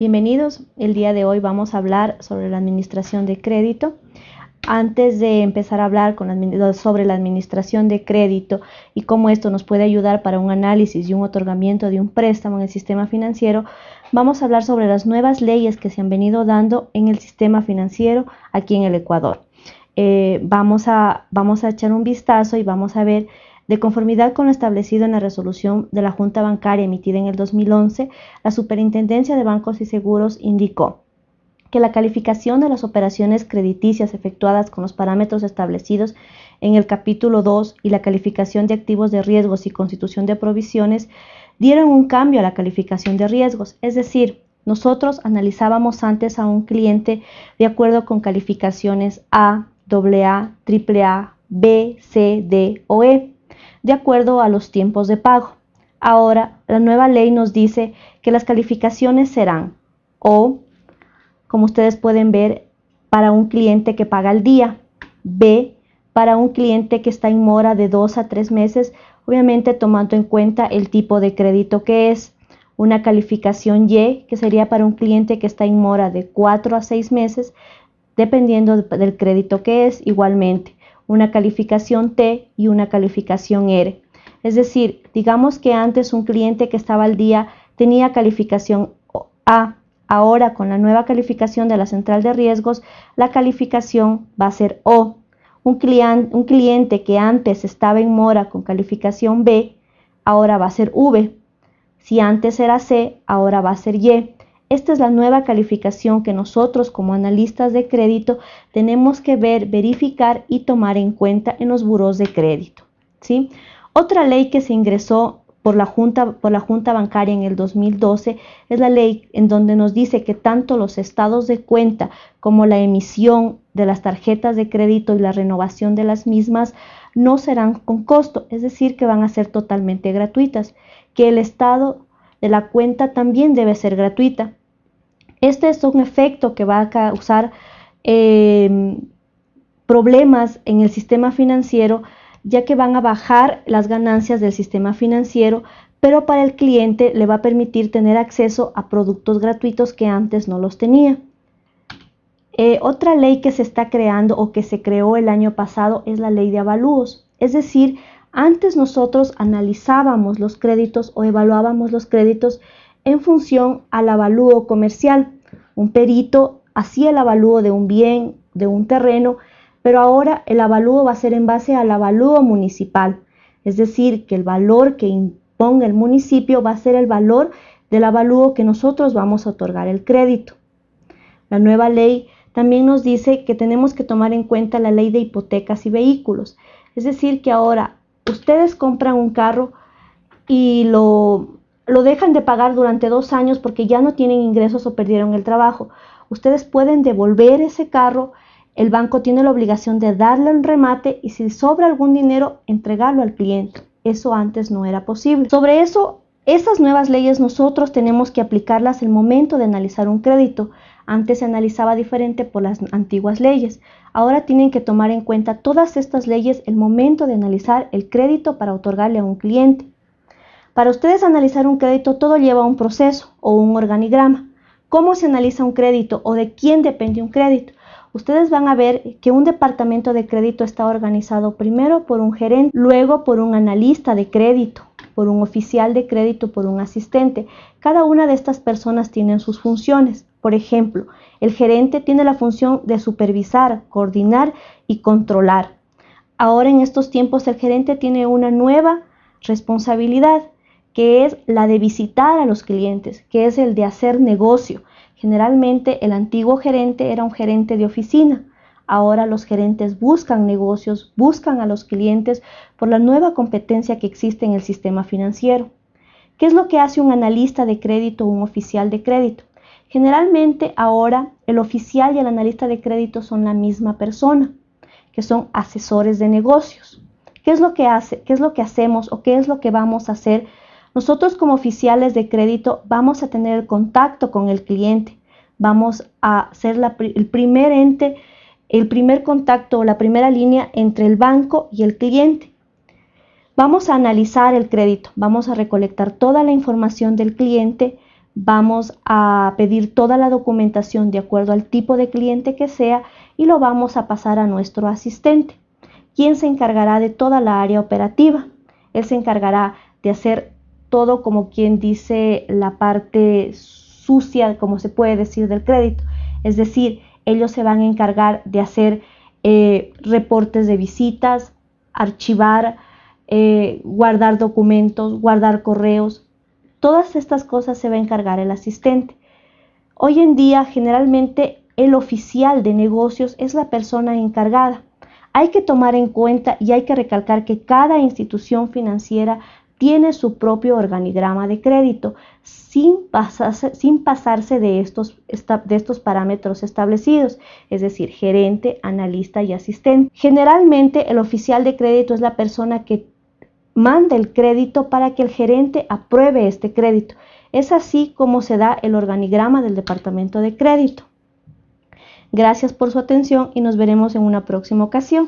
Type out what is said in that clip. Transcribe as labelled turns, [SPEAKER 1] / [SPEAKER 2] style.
[SPEAKER 1] Bienvenidos, el día de hoy vamos a hablar sobre la administración de crédito. Antes de empezar a hablar sobre la administración de crédito y cómo esto nos puede ayudar para un análisis y un otorgamiento de un préstamo en el sistema financiero, vamos a hablar sobre las nuevas leyes que se han venido dando en el sistema financiero aquí en el Ecuador. Eh, vamos, a, vamos a echar un vistazo y vamos a ver de conformidad con lo establecido en la resolución de la Junta Bancaria emitida en el 2011, la Superintendencia de Bancos y Seguros indicó que la calificación de las operaciones crediticias efectuadas con los parámetros establecidos en el capítulo 2 y la calificación de activos de riesgos y constitución de provisiones dieron un cambio a la calificación de riesgos, es decir, nosotros analizábamos antes a un cliente de acuerdo con calificaciones A, AA, AAA, B, C, D o E de acuerdo a los tiempos de pago. Ahora, la nueva ley nos dice que las calificaciones serán O, como ustedes pueden ver, para un cliente que paga al día, B, para un cliente que está en mora de dos a tres meses, obviamente tomando en cuenta el tipo de crédito que es, una calificación Y, que sería para un cliente que está en mora de cuatro a seis meses, dependiendo del crédito que es, igualmente una calificación T y una calificación R. Es decir, digamos que antes un cliente que estaba al día tenía calificación A. Ahora con la nueva calificación de la central de riesgos, la calificación va a ser O. Un, un cliente que antes estaba en mora con calificación B, ahora va a ser V. Si antes era C, ahora va a ser Y. Esta es la nueva calificación que nosotros como analistas de crédito tenemos que ver, verificar y tomar en cuenta en los buros de crédito. ¿sí? Otra ley que se ingresó por la, Junta, por la Junta Bancaria en el 2012 es la ley en donde nos dice que tanto los estados de cuenta como la emisión de las tarjetas de crédito y la renovación de las mismas no serán con costo, es decir, que van a ser totalmente gratuitas, que el estado de la cuenta también debe ser gratuita. Este es un efecto que va a causar em, problemas en el sistema financiero, ya que van a bajar las ganancias del sistema financiero, pero para el cliente le va a permitir tener acceso a productos gratuitos que antes no los tenía. Eh, otra ley que se está creando o que se creó el año pasado es la ley de avalúos. Es decir, antes nosotros analizábamos los créditos o evaluábamos los créditos en función al avalúo comercial. Un perito hacía el avalúo de un bien, de un terreno, pero ahora el avalúo va a ser en base al avalúo municipal, es decir, que el valor que imponga el municipio va a ser el valor del avalúo que nosotros vamos a otorgar el crédito. La nueva ley también nos dice que tenemos que tomar en cuenta la ley de hipotecas y vehículos, es decir, que ahora ustedes compran un carro y lo lo dejan de pagar durante dos años porque ya no tienen ingresos o perdieron el trabajo. Ustedes pueden devolver ese carro, el banco tiene la obligación de darle un remate y si sobra algún dinero, entregarlo al cliente. Eso antes no era posible. Sobre eso, esas nuevas leyes nosotros tenemos que aplicarlas el momento de analizar un crédito. Antes se analizaba diferente por las antiguas leyes. Ahora tienen que tomar en cuenta todas estas leyes el momento de analizar el crédito para otorgarle a un cliente. Para ustedes analizar un crédito todo lleva un proceso o un organigrama. ¿Cómo se analiza un crédito o de quién depende un crédito? Ustedes van a ver que un departamento de crédito está organizado primero por un gerente, luego por un analista de crédito, por un oficial de crédito, por un asistente. Cada una de estas personas tiene sus funciones. Por ejemplo, el gerente tiene la función de supervisar, coordinar y controlar. Ahora en estos tiempos el gerente tiene una nueva responsabilidad que es la de visitar a los clientes, que es el de hacer negocio. Generalmente el antiguo gerente era un gerente de oficina. Ahora los gerentes buscan negocios, buscan a los clientes por la nueva competencia que existe en el sistema financiero. ¿Qué es lo que hace un analista de crédito o un oficial de crédito? Generalmente ahora el oficial y el analista de crédito son la misma persona, que son asesores de negocios. ¿Qué es lo que hace? ¿Qué es lo que hacemos o qué es lo que vamos a hacer nosotros como oficiales de crédito vamos a tener el contacto con el cliente, vamos a ser el primer ente, el primer contacto o la primera línea entre el banco y el cliente. Vamos a analizar el crédito, vamos a recolectar toda la información del cliente, vamos a pedir toda la documentación de acuerdo al tipo de cliente que sea y lo vamos a pasar a nuestro asistente, quien se encargará de toda la área operativa. Él se encargará de hacer todo como quien dice la parte sucia, como se puede decir, del crédito. Es decir, ellos se van a encargar de hacer eh, reportes de visitas, archivar, eh, guardar documentos, guardar correos. Todas estas cosas se va a encargar el asistente. Hoy en día, generalmente, el oficial de negocios es la persona encargada. Hay que tomar en cuenta y hay que recalcar que cada institución financiera tiene su propio organigrama de crédito sin pasarse, sin pasarse de, estos, de estos parámetros establecidos, es decir, gerente, analista y asistente. Generalmente el oficial de crédito es la persona que manda el crédito para que el gerente apruebe este crédito. Es así como se da el organigrama del departamento de crédito. Gracias por su atención y nos veremos en una próxima ocasión.